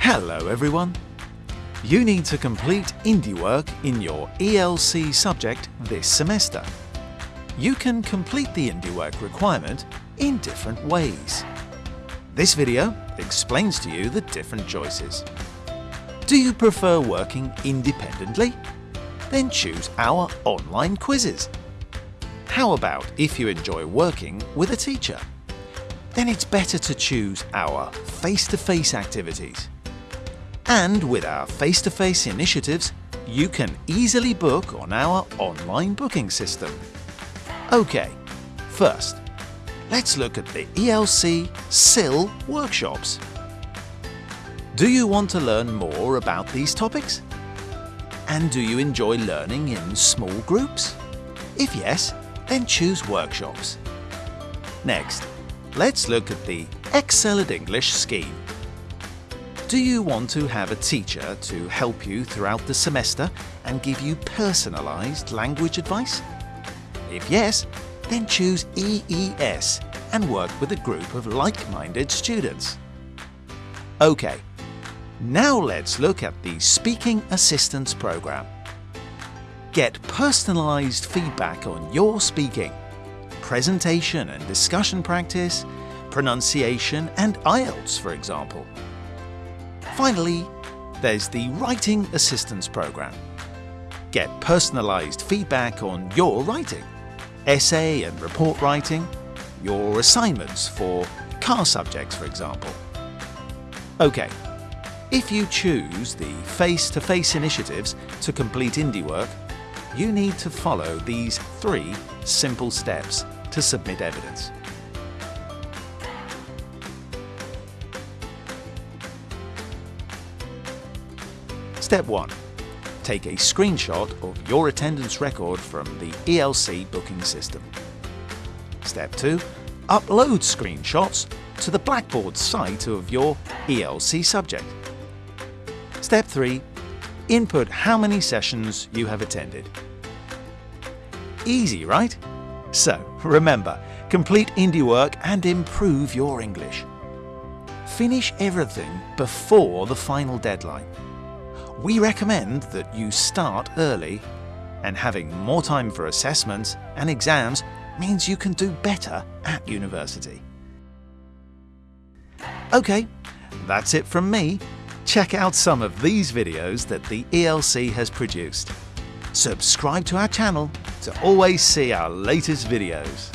Hello everyone! You need to complete indie work in your ELC subject this semester. You can complete the indie work requirement in different ways. This video explains to you the different choices. Do you prefer working independently? Then choose our online quizzes. How about if you enjoy working with a teacher? Then it's better to choose our face-to-face activities. And with our face-to-face initiatives, you can easily book on our online booking system. OK, first, let's look at the ELC CILL workshops. Do you want to learn more about these topics? And do you enjoy learning in small groups? If yes, then choose workshops. Next, let's look at the Excel at English scheme. Do you want to have a teacher to help you throughout the semester and give you personalised language advice? If yes, then choose EES and work with a group of like-minded students. OK, now let's look at the Speaking Assistance Programme. Get personalised feedback on your speaking, presentation and discussion practice, pronunciation and IELTS for example. Finally, there's the Writing Assistance Programme. Get personalised feedback on your writing, essay and report writing, your assignments for CAR subjects for example. OK, if you choose the face-to-face -face initiatives to complete indie work, you need to follow these three simple steps to submit evidence. Step 1. Take a screenshot of your attendance record from the ELC booking system. Step 2. Upload screenshots to the Blackboard site of your ELC subject. Step 3. Input how many sessions you have attended. Easy, right? So, remember, complete indie work and improve your English. Finish everything before the final deadline. We recommend that you start early, and having more time for assessments and exams means you can do better at university. OK, that's it from me check out some of these videos that the ELC has produced. Subscribe to our channel to always see our latest videos.